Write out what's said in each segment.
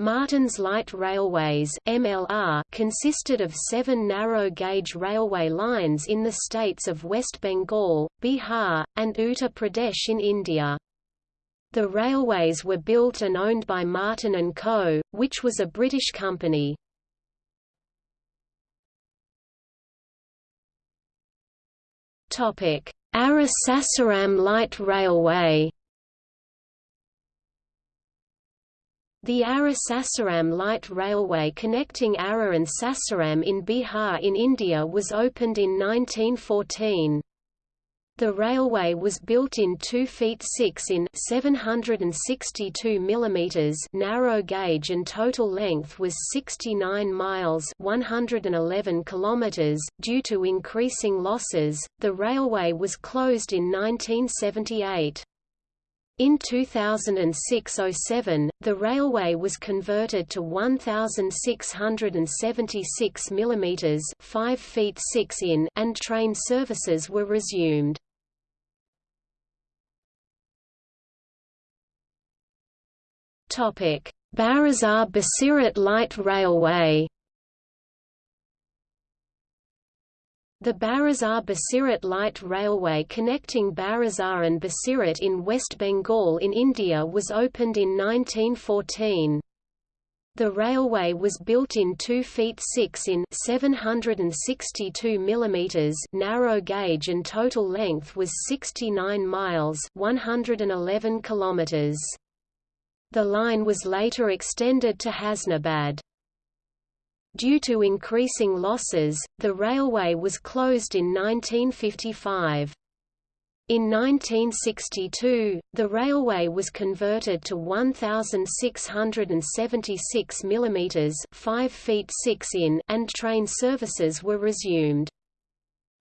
Martin's Light Railways MLR consisted of seven narrow-gauge railway lines in the states of West Bengal, Bihar, and Uttar Pradesh in India. The railways were built and owned by Martin & Co., which was a British company. Ara Sasaram Light Railway The Ara Sasaram Light Railway connecting Ara and Sasaram in Bihar in India was opened in 1914. The railway was built in 2 feet 6 in 762 mm narrow gauge and total length was 69 miles 111 kilometers. .Due to increasing losses, the railway was closed in 1978. In 2006–07, the railway was converted to 1,676 mm 5 feet 6 in and train services were resumed. Barasat Basirhat Light Railway The Barasat Basirhat Light Railway connecting Barasat and Basirhat in West Bengal in India was opened in 1914. The railway was built in 2 feet 6 in 762 mm narrow gauge and total length was 69 miles 111 kilometers. The line was later extended to Hasnabad. Due to increasing losses, the railway was closed in 1955. In 1962, the railway was converted to 1,676 mm 5 feet 6 in and train services were resumed.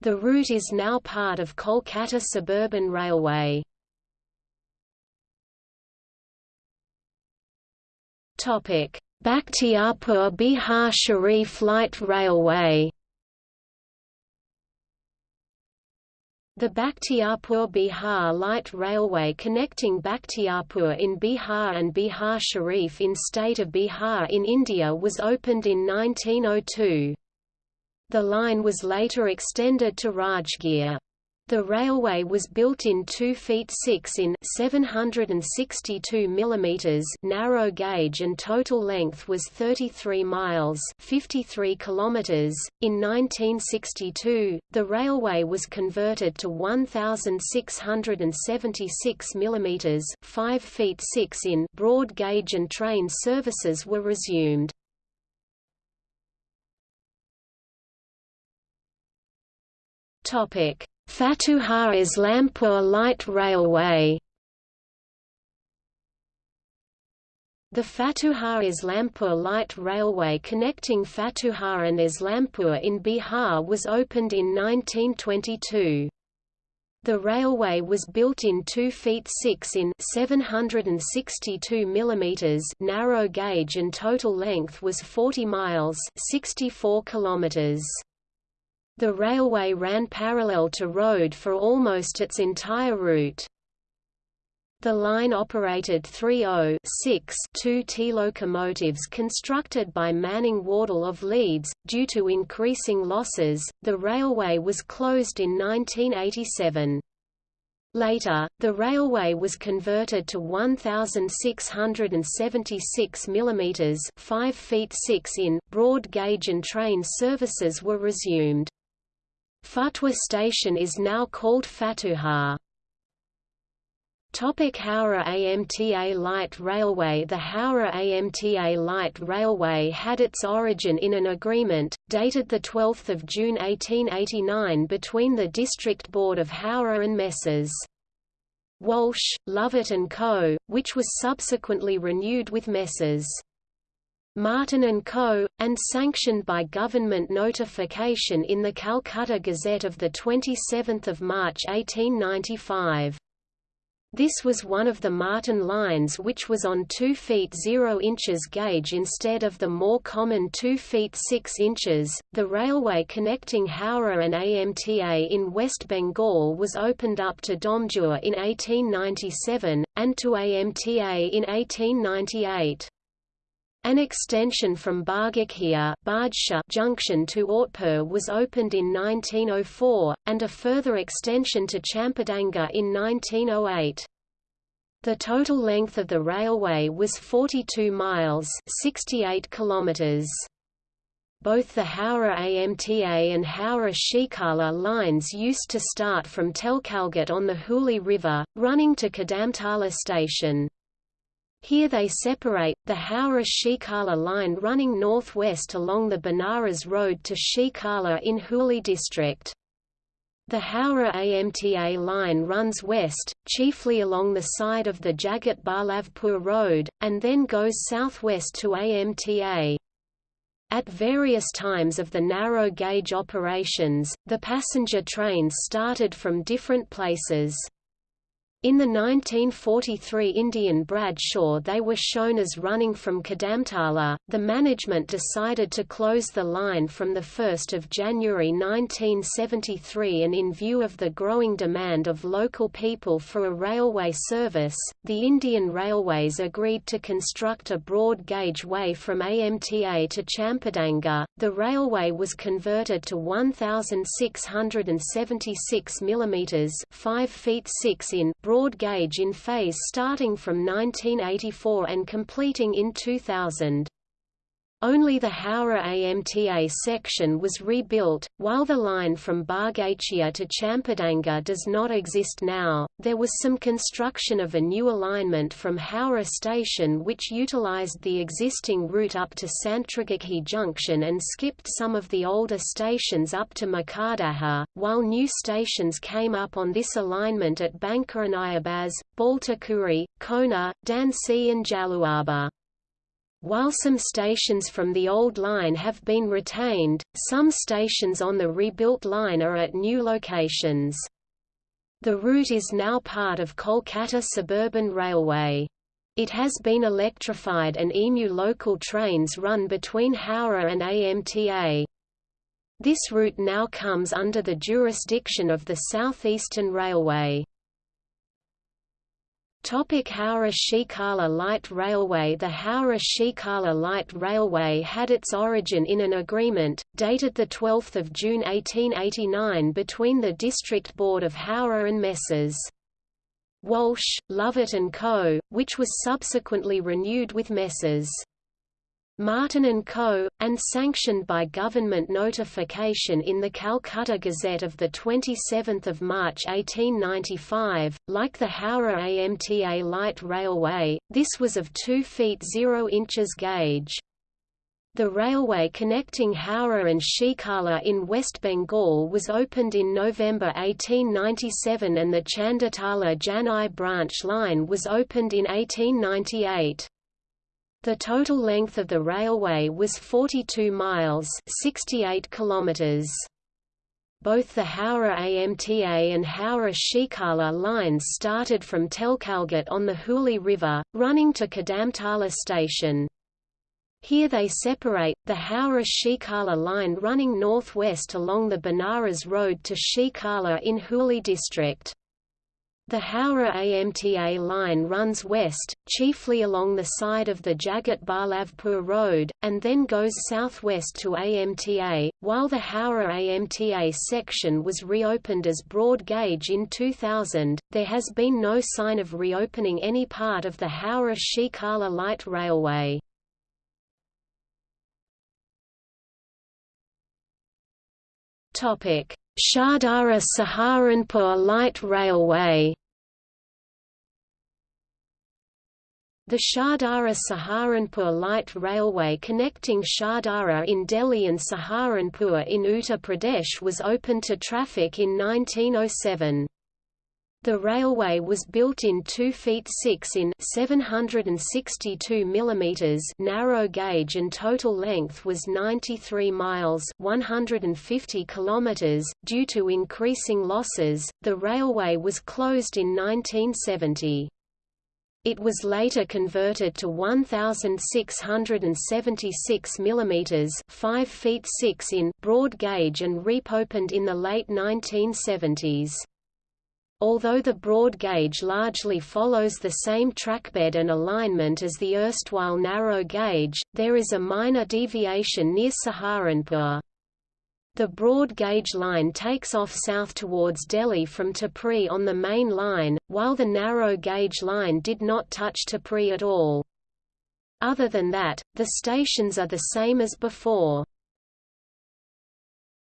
The route is now part of Kolkata Suburban Railway. Bakhtiarpur Bihar Sharif Light Railway The Bakhtiarpur Bihar Light Railway connecting Bakhtiarpur in Bihar and Bihar Sharif in state of Bihar in India was opened in 1902. The line was later extended to Rajgir. The railway was built in 2 feet 6 in 762 mm narrow gauge and total length was 33 miles 53 kilometers. .In 1962, the railway was converted to 1,676 mm 5 feet 6 in broad gauge and train services were resumed. Topic Fatuha Islampur Light Railway The Fatuha Islampur Light Railway connecting Fatuha and Islampur in Bihar was opened in 1922. The railway was built in 2 feet 6 in 762 mm narrow gauge and total length was 40 miles 64 kilometers. The railway ran parallel to road for almost its entire route. The line operated 30 2T locomotives constructed by Manning Wardle of Leeds. Due to increasing losses, the railway was closed in 1987. Later, the railway was converted to 1,676 mm 5 feet 6 in broad gauge and train services were resumed. Fatwa station is now called Fatuha. Topic Howrah AMTA Light Railway The Howrah AMTA Light Railway had its origin in an agreement, dated 12 June 1889 between the District Board of Howrah and Messrs. Walsh, Lovett and Co., which was subsequently renewed with Messrs. Martin & Co., and sanctioned by government notification in the Calcutta Gazette of 27 March 1895. This was one of the Martin lines which was on 2 feet 0 inches gauge instead of the more common 2 feet 6 inches. The railway connecting Howrah and AMTA in West Bengal was opened up to Domjur in 1897, and to AMTA in 1898. An extension from Bargachia junction to Ortpur was opened in 1904, and a further extension to Champadanga in 1908. The total length of the railway was 42 miles 68 kilometers. Both the Howrah AMTA and Howrah Sheakhala lines used to start from Telkalghat on the Hooghly River, running to Kadamtala station. Here they separate, the Howrah-Sheakhala line running northwest along the Benares Road to Sheakhala in Hooghly district. The Howrah AMTA line runs west, chiefly along the side of the Jagat Ballavpur Road, and then goes southwest to AMTA. At various times of the narrow gauge operations, the passenger trains started from different places. In the 1943 Indian Bradshaw they were shown as running from Kadamtala. The management decided to close the line from 1 January 1973 and in view of the growing demand of local people for a railway service, the Indian Railways agreed to construct a broad gauge way from AMTA to Champadanga. The railway was converted to 1676 mm 5 feet 6 in broad gauge in phase starting from 1984 and completing in 2000. Only the Howrah AMTA section was rebuilt, while the line from Bargachia to Champadanga does not exist now. There was some construction of a new alignment from Howrah station which utilized the existing route up to Santragachi Junction and skipped some of the older stations up to Makardaha, while new stations came up on this alignment at Bankaranayabaz, Baltikuri, Kona, Dansi and Jaluaba. While some stations from the old line have been retained, some stations on the rebuilt line are at new locations. The route is now part of Kolkata Suburban Railway. It has been electrified and EMU local trains run between Howrah and AMTA. This route now comes under the jurisdiction of the South Eastern Railway. Topic Howrah-Sheakhala Light Railway The Howrah-Sheakhala Light Railway had its origin in an agreement, dated 12 June 1889 between the District Board of Howrah and Messrs. Walsh, Lovett and Co., which was subsequently renewed with Messrs. Martin and Co., and sanctioned by government notification in the Calcutta Gazette of 27 March 1895. Like the Howrah AMTA light railway, this was of 2 feet 0 inches gauge. The railway connecting Howrah and Sheakhala in West Bengal was opened in November 1897 and the Chanditala Janai branch line was opened in 1898. The total length of the railway was 42 miles 68 kilometers. Both the Howrah AMTA and Howrah Sheakhala lines started from Telkalghat on the Hooghly River, running to Kadamtala station. Here they separate, the Howrah Sheakhala line running northwest along the Benares Road to Sheakhala in Hooghly district. The Howrah AMTA line runs west, chiefly along the side of the Jagat Ballavpur Road, and then goes southwest to AMTA, while the Howrah AMTA section was reopened as broad gauge in 2000. There has been no sign of reopening any part of the Howrah Sheakhala light railway. Topic: Shahdara Saharanpur Light Railway The Shahdara Saharanpur light railway connecting Shahdara in Delhi and Saharanpur in Uttar Pradesh was opened to traffic in 1907. The railway was built in 2 feet 6 in 762 mm narrow gauge and total length was 93 miles 150 km. Due to increasing losses, the railway was closed in 1970. It was later converted to 1676 mm 5 feet 6 in broad gauge and reopened in the late 1970s. Although the broad gauge largely follows the same trackbed and alignment as the erstwhile narrow gauge, there is a minor deviation near Saharanpur. The broad gauge line takes off south towards Delhi from Tapri on the main line, while the narrow gauge line did not touch Tapri at all. Other than that, the stations are the same as before.